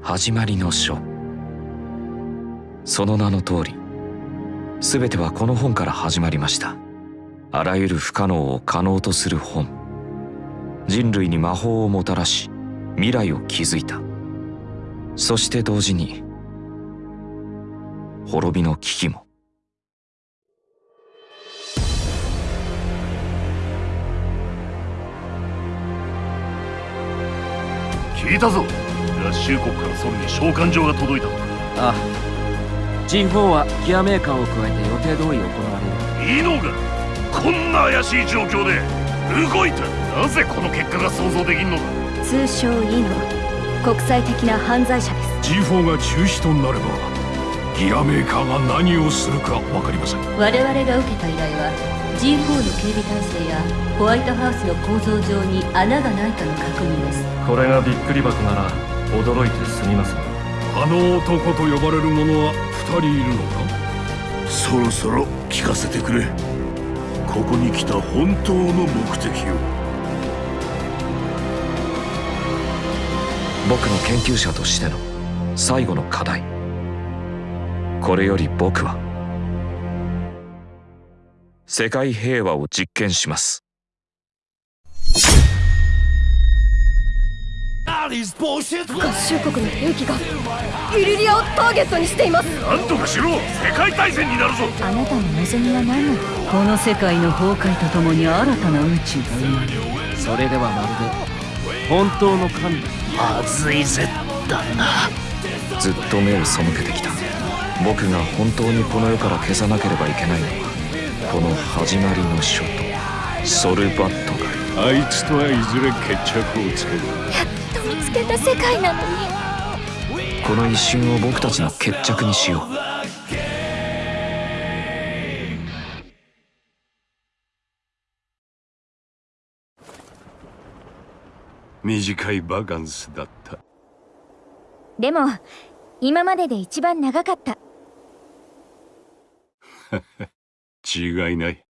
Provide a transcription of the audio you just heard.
始まりの書。その名の通り全てはこの本から始まりました。あらゆる不可能を可能とする本。人類に魔法をもたらし未来を築いた。そして同時に滅びの危機も。聞いたぞ。合衆国からソルに召喚状が届いたと。ああ。G4 はギアメーカーを加えて予定通り行われる。いいのかこんな怪しい状況で動いたなぜこの結果が想像できんのだ。通称イノ国際的な犯罪者です。G4 が中止となればギアメーカーが何をするか分かりません。我々が受けた依頼は G4 の警備体制やホワイトハウスの構造上に穴がないかの確認です。これがびっくり箱なら驚いてすみません。あの男と呼ばれる者は2人いるのか？そろそろ聞かせてくれ。ここに来た本当の目的を。僕の研究者としての最後の課題。これより僕は世界平和を実験します合衆国の兵器がイリリアをターゲットにしています。なんとかしろ。世界大戦になるぞ。あなたの望みは何なのこの世界の崩壊とともに新たな宇宙。が生まれるそれではまるで本当の神。まずいぜ旦那ずっと目を背けてきた。僕が本当にこの世から消さなければいけないのはこの始まりの書と。ソルバットがあいつとはいずれ決着をつける。やっと見つけた世界なのに。この一瞬を僕たちの決着にしよう。短いバカンスだった。でも今までで一番長かった。違いない